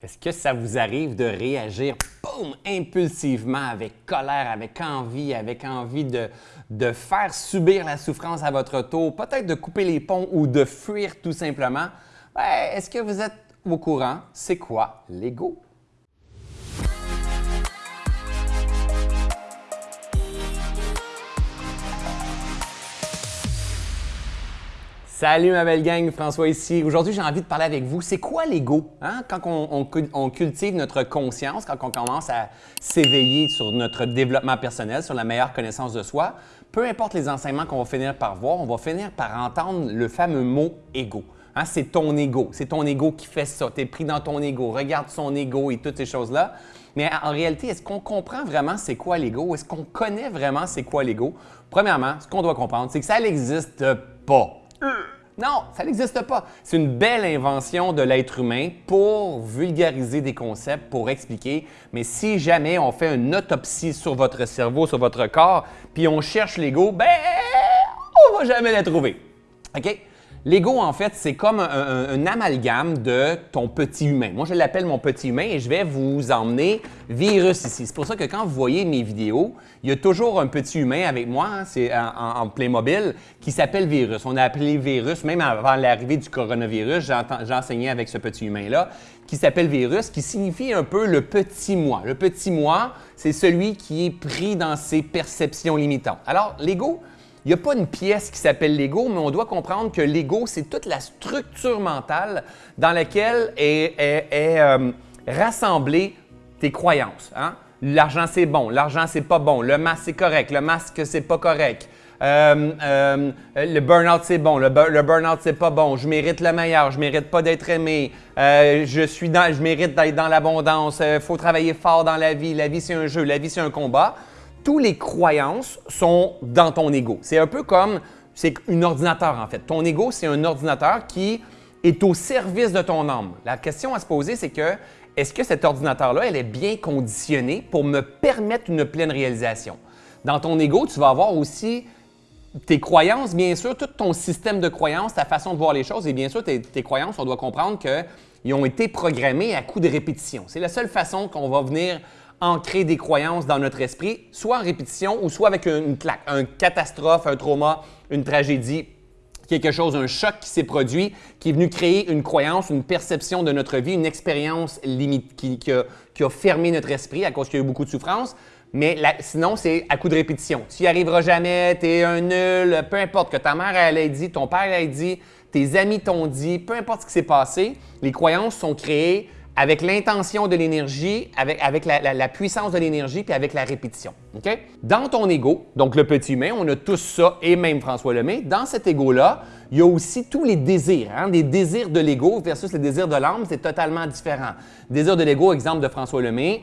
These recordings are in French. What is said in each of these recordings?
Est-ce que ça vous arrive de réagir boum, impulsivement, avec colère, avec envie, avec envie de, de faire subir la souffrance à votre tour, peut-être de couper les ponts ou de fuir tout simplement? Est-ce que vous êtes au courant? C'est quoi l'ego? Salut ma belle gang, François ici. Aujourd'hui, j'ai envie de parler avec vous. C'est quoi l'ego? Hein? Quand on, cultive notre conscience, quand on commence à s'éveiller sur notre développement personnel, sur la meilleure connaissance de soi, peu importe les enseignements qu'on va finir par voir, on va finir par entendre le fameux mot ego. Hein? C'est ton ego. C'est ton ego qui fait ça. Tu es pris dans ton ego. Regarde son ego et toutes ces choses-là. Mais en réalité, est-ce qu'on comprend vraiment c'est quoi l'ego? Est-ce qu'on connaît vraiment c'est quoi l'ego? Premièrement, ce qu'on doit comprendre, c'est que ça n'existe pas. Non, ça n'existe pas. C'est une belle invention de l'être humain pour vulgariser des concepts, pour expliquer. Mais si jamais on fait une autopsie sur votre cerveau, sur votre corps, puis on cherche l'ego, ben, on va jamais la trouver. OK? L'ego, en fait, c'est comme un, amalgame de ton petit humain. Moi, je l'appelle mon petit humain et je vais vous emmener virus ici. C'est pour ça que quand vous voyez mes vidéos, il y a toujours un petit humain avec moi, hein, c'est en, en, Playmobil, qui s'appelle virus. On a appelé virus, même avant l'arrivée du coronavirus, j'ai enseigné avec ce petit humain-là, qui s'appelle virus, qui signifie un peu le petit moi. Le petit moi, c'est celui qui est pris dans ses perceptions limitantes. Alors, l'ego, il n'y a pas une pièce qui s'appelle l'ego, mais on doit comprendre que l'ego, c'est toute la structure mentale dans laquelle est, euh, rassemblée tes croyances. Hein? L'argent, c'est bon. L'argent, c'est pas bon. Le masque, c'est correct. Le masque, c'est pas correct. Euh, euh, le burn-out, c'est bon. Le, burn-out, c'est pas bon. Je mérite le meilleur. Je mérite pas d'être aimé. je, suis dans, je mérite d'être dans l'abondance. Il faut travailler fort dans la vie. La vie, c'est un jeu. La vie, c'est un combat toutes les croyances sont dans ton ego. C'est un peu comme, c'est un ordinateur en fait. Ton ego, c'est un ordinateur qui est au service de ton âme. La question à se poser, c'est que est-ce que cet ordinateur-là, elle est bien conditionné pour me permettre une pleine réalisation? Dans ton ego, tu vas avoir aussi tes croyances, bien sûr, tout ton système de croyances, ta façon de voir les choses et bien sûr, tes croyances, on doit comprendre qu'ils ont été programmés à coup de répétition. C'est la seule façon qu'on va venir ancrer des croyances dans notre esprit, soit en répétition ou soit avec une claque, un catastrophe, un trauma, une tragédie, quelque chose, un choc qui s'est produit, qui est venu créer une croyance, une perception de notre vie, une expérience limite qui, a, fermé notre esprit à cause qu'il y a eu beaucoup de souffrance. Mais sinon, c'est à coup de répétition. Tu n'y arriveras jamais, tu es un nul, peu importe que ta mère ait dit, ton père ait dit, tes amis t'ont dit, peu importe ce qui s'est passé, les croyances sont créées avec l'intention de l'énergie, avec, la, puissance de l'énergie, puis avec la répétition. Dans ton ego, donc le petit humain, on a tous ça, et même François Lemay, dans cet ego-là, il y a aussi tous les désirs. Hein? Désirs de l'ego versus les désirs de l'âme, c'est totalement différent. Désir de l'ego, exemple de François Lemay,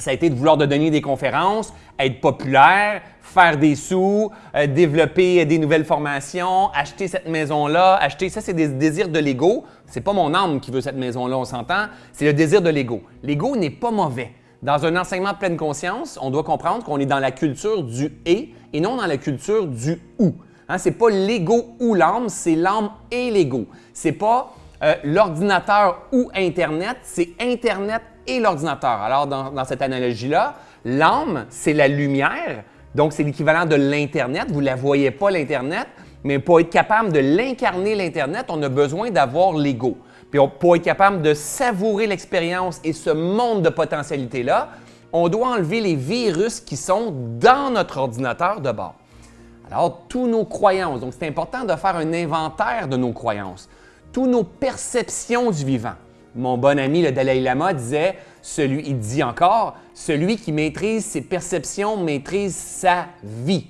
ça a été de vouloir de donner des conférences, être populaire, faire des sous, euh, développer des nouvelles formations, acheter cette maison-là, acheter ça, c'est des désirs de l'ego. C'est pas mon âme qui veut cette maison-là, on s'entend. C'est le désir de l'ego. L'ego n'est pas mauvais. Dans un enseignement de pleine conscience, on doit comprendre qu'on est dans la culture du et et non dans la culture du ou. Hein, c'est pas l'ego ou l'âme, c'est l'âme et l'ego. C'est pas euh, l'ordinateur ou Internet, c'est Internet et l'ordinateur. Alors, dans, cette analogie-là, l'âme, c'est la lumière, donc c'est l'équivalent de l'Internet. Vous ne la voyez pas, l'Internet, mais pour être capable de l'incarner, l'Internet, on a besoin d'avoir l'ego. Puis pour être capable de savourer l'expérience et ce monde de potentialités-là, on doit enlever les virus qui sont dans notre ordinateur de bord. Alors, tous nos croyances, donc c'est important de faire un inventaire de nos croyances, toutes nos perceptions du vivant. Mon bon ami, le Dalai Lama, disait, celui, il dit encore, celui qui maîtrise ses perceptions maîtrise sa vie.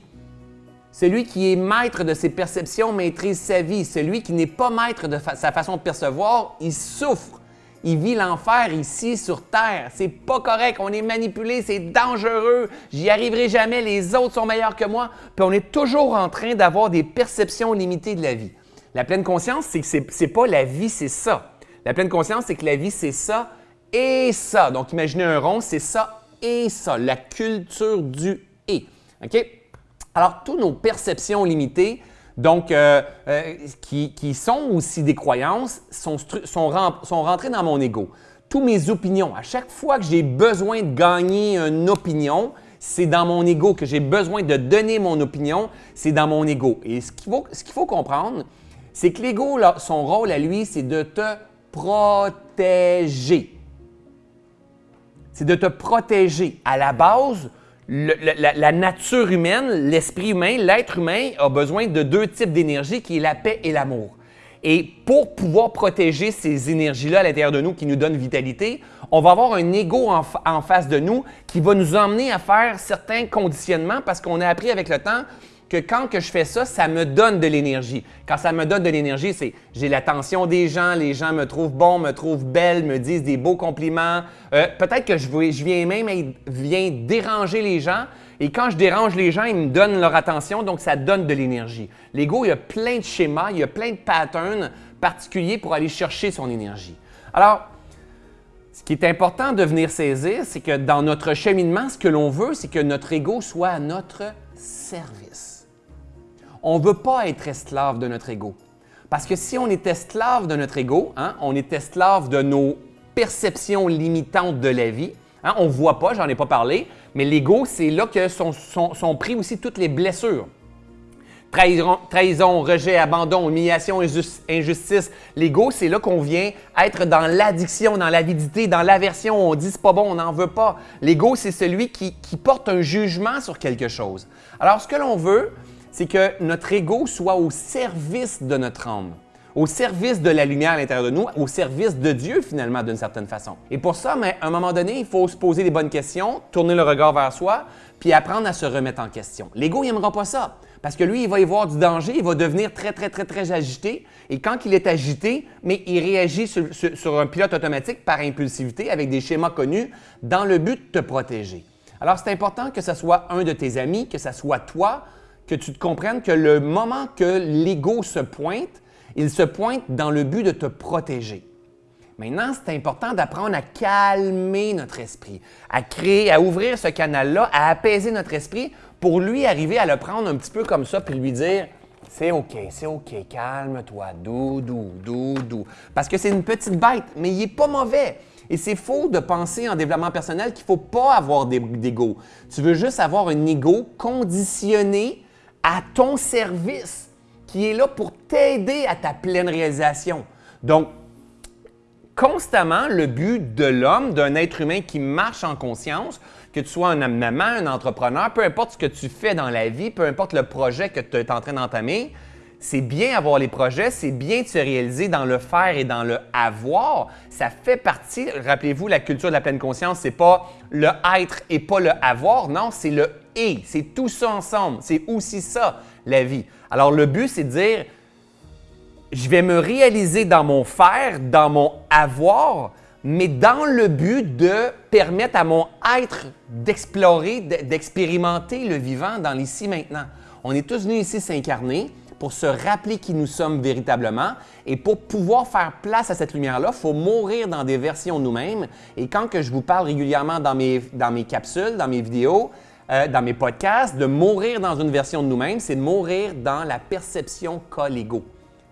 Celui qui est maître de ses perceptions maîtrise sa vie. Celui qui n'est pas maître de sa façon de percevoir, il souffre. Il vit l'enfer ici sur Terre. C'est pas correct. On est manipulé, c'est dangereux. J'y arriverai jamais. Les autres sont meilleurs que moi. Puis on est toujours en train d'avoir des perceptions limitées de la vie. La pleine conscience, c'est que c'est pas la vie, c'est ça. La pleine conscience, c'est que la vie, c'est ça et ça. Donc, imaginez un rond, c'est ça et ça. La culture du et. OK? Alors, toutes nos perceptions limitées, donc, euh, euh, qui, sont aussi des croyances, sont, sont, sont rentrées dans mon ego. toutes mes opinions. À chaque fois que j'ai besoin de gagner une opinion, c'est dans mon ego que j'ai besoin de donner mon opinion, c'est dans mon ego. Et ce qu'il faut, faut, comprendre, c'est que l'ego, son rôle à lui, c'est de te protéger. C'est de te protéger. À la base, la, nature humaine, l'esprit humain, l'être humain a besoin de deux types d'énergie qui est la paix et l'amour. Et pour pouvoir protéger ces énergies-là à l'intérieur de nous qui nous donnent vitalité, on va avoir un ego en, face de nous qui va nous emmener à faire certains conditionnements parce qu'on a appris avec le temps que quand je fais ça, ça me donne de l'énergie. Quand ça me donne de l'énergie, c'est j'ai l'attention des gens, les gens me trouvent bon, me trouvent belle, me disent des beaux compliments. Euh, peut-être que je, je, viens même viens déranger les gens. Et quand je dérange les gens, ils me donnent leur attention, donc ça donne de l'énergie. L'ego, il y a plein de schémas, il y a plein de patterns particuliers pour aller chercher son énergie. Alors, ce qui est important de venir saisir, c'est que dans notre cheminement, ce que l'on veut, c'est que notre ego soit à notre service. On ne veut pas être esclave de notre ego. Parce que si on est esclave de notre ego, hein, on est esclave de nos perceptions limitantes de la vie, hein, on ne voit pas, j'en ai pas parlé, mais l'ego, c'est là que sont, sont pris aussi toutes les blessures. Trahison, rejet, abandon, humiliation, injustice. L'ego, c'est là qu'on vient être dans l'addiction, dans l'avidité, dans l'aversion. On dit c'est pas bon, on n'en veut pas. L'ego, c'est celui qui, porte un jugement sur quelque chose. Alors, ce que l'on veut, c'est que notre ego soit au service de notre âme, au service de la lumière à l'intérieur de nous, au service de Dieu finalement d'une certaine façon. Et pour ça, mais à un moment donné, il faut se poser les bonnes questions, tourner le regard vers soi, puis apprendre à se remettre en question. L'ego, il n'aimera pas ça. Parce que lui, il va y voir du danger, il va devenir très, très, très, très agité. Et quand il est agité, mais il réagit sur, un pilote automatique par impulsivité avec des schémas connus dans le but de te protéger. Alors, c'est important que ce soit un de tes amis, que ce soit toi, que tu te comprennes que le moment que l'ego se pointe, il se pointe dans le but de te protéger. Maintenant, c'est important d'apprendre à calmer notre esprit, à créer, à ouvrir ce canal-là, à apaiser notre esprit pour lui arriver à le prendre un petit peu comme ça puis lui dire c'est OK, c'est OK, calme-toi, doux, doux, doux, doux. Parce que c'est une petite bête, mais il n'est pas mauvais. Et c'est faux de penser en développement personnel qu'il ne faut pas avoir d'ego. Tu veux juste avoir un ego conditionné à ton service, qui est là pour t'aider à ta pleine réalisation. Donc, constamment, le but de l'homme, d'un être humain qui marche en conscience, que tu sois un maman, un entrepreneur, peu importe ce que tu fais dans la vie, peu importe le projet que tu es en train d'entamer, c'est bien avoir les projets, c'est bien de se réaliser dans le faire et dans le avoir. Ça fait partie, rappelez-vous, la culture de la pleine conscience, c'est pas le être et pas le avoir, non, c'est le et, c'est tout ça ensemble, c'est aussi ça la vie. Alors le but, c'est de dire, je vais me réaliser dans mon faire, dans mon avoir, mais dans le but de permettre à mon être d'explorer, d'expérimenter le vivant dans l'ici maintenant. On est tous venus ici s'incarner pour se rappeler qui nous sommes véritablement et pour pouvoir faire place à cette lumière-là, il faut mourir dans des versions de nous-mêmes. Et quand je vous parle régulièrement dans mes, dans mes capsules, dans mes vidéos, euh, dans mes podcasts, de mourir dans une version de nous-mêmes, c'est de mourir dans la perception qu'a l'ego.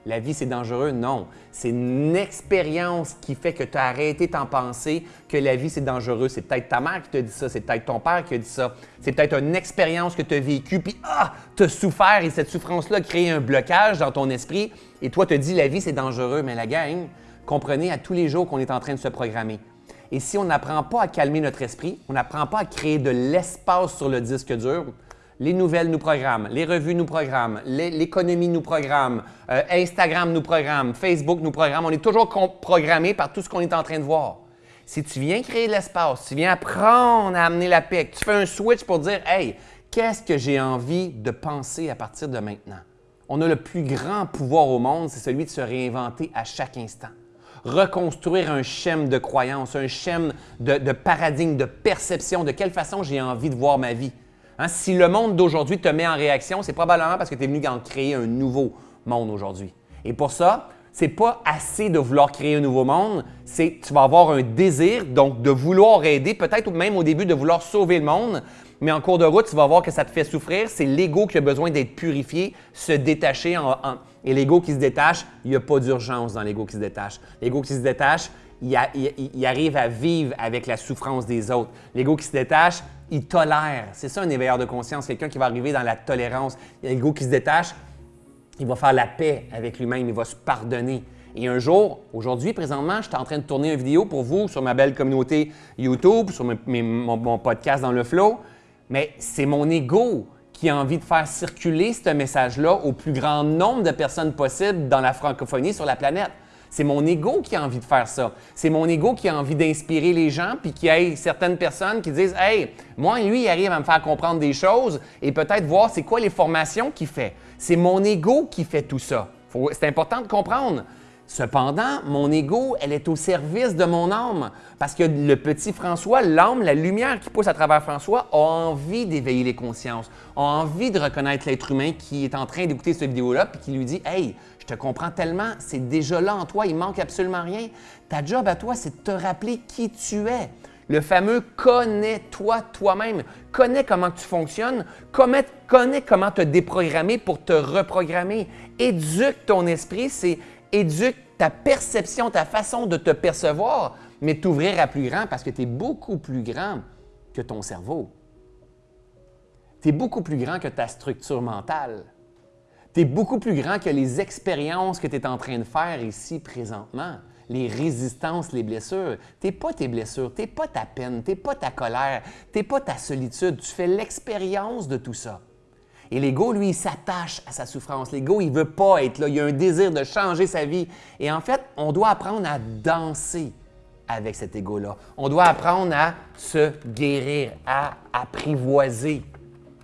La vie, c'est dangereux? Non. C'est une expérience qui fait que tu as arrêté d'en penser que la vie, c'est dangereux. C'est peut-être ta mère qui te dit ça, c'est peut-être ton père qui a dit ça. C'est peut-être une expérience que tu as vécue, puis ah, tu as souffert et cette souffrance-là crée un blocage dans ton esprit. Et toi, te dis la vie, c'est dangereux. Mais la gang, comprenez à tous les jours qu'on est en train de se programmer. Et si on n'apprend pas à calmer notre esprit, on n'apprend pas à créer de l'espace sur le disque dur, les nouvelles nous programment, les revues nous programment, l'économie nous programme, euh, Instagram nous programme, Facebook nous programme. On est toujours programmé par tout ce qu'on est en train de voir. Si tu viens créer de l'espace, tu viens apprendre à amener la paix, tu fais un switch pour dire Hey, qu'est-ce que j'ai envie de penser à partir de maintenant? On a le plus grand pouvoir au monde, c'est celui de se réinventer à chaque instant. Reconstruire un schème de croyance, un schème de, de paradigme, de perception, de quelle façon j'ai envie de voir ma vie. Hein, si le monde d'aujourd'hui te met en réaction, c'est probablement parce que tu es venu en créer un nouveau monde aujourd'hui. Et pour ça, c'est pas assez de vouloir créer un nouveau monde, c'est tu vas avoir un désir donc de vouloir aider, peut-être même au début de vouloir sauver le monde, mais en cours de route, tu vas voir que ça te fait souffrir. C'est l'ego qui a besoin d'être purifié, se détacher. et l'ego qui se détache, il n'y a pas d'urgence dans l'ego qui se détache. L'ego qui se détache, il, arrive à vivre avec la souffrance des autres. L'ego qui se détache, il tolère. C'est ça un éveilleur de conscience, quelqu'un qui va arriver dans la tolérance. L'ego qui se détache, il va faire la paix avec lui-même, il va se pardonner. Et un jour, aujourd'hui, présentement, je suis en train de tourner une vidéo pour vous sur ma belle communauté YouTube, sur mon, podcast dans le flow, mais c'est mon ego qui a envie de faire circuler ce message-là au plus grand nombre de personnes possible dans la francophonie sur la planète. C'est mon ego qui a envie de faire ça. C'est mon ego qui a envie d'inspirer les gens, puis qu'il y ait certaines personnes qui disent Hey, moi, lui, il arrive à me faire comprendre des choses et peut-être voir c'est quoi les formations qu'il fait. C'est mon ego qui fait tout ça. C'est important de comprendre. Cependant, mon ego, elle est au service de mon âme. Parce que le petit François, l'âme, la lumière qui pousse à travers François, a envie d'éveiller les consciences, a envie de reconnaître l'être humain qui est en train d'écouter cette vidéo-là, puis qui lui dit Hey, je te comprends tellement, c'est déjà là en toi, il manque absolument rien. Ta job à toi, c'est de te rappeler qui tu es. Le fameux connais-toi toi-même. Connais comment tu fonctionnes, connais, connais comment te déprogrammer pour te reprogrammer. Éduque ton esprit, c'est éduque ta perception, ta façon de te percevoir, mais t'ouvrir à plus grand parce que tu es beaucoup plus grand que ton cerveau. Tu es beaucoup plus grand que ta structure mentale. Tu es beaucoup plus grand que les expériences que tu es en train de faire ici présentement, les résistances, les blessures. Tu pas tes blessures, tu pas ta peine, tu pas ta colère, tu pas ta solitude. Tu fais l'expérience de tout ça. Et l'ego, lui, s'attache à sa souffrance. L'ego, il ne veut pas être là. Il a un désir de changer sa vie. Et en fait, on doit apprendre à danser avec cet ego-là. On doit apprendre à se guérir, à apprivoiser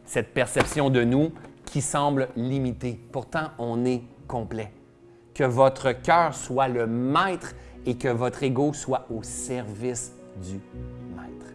cette perception de nous qui semble limitée. Pourtant, on est complet. Que votre cœur soit le maître et que votre ego soit au service du maître.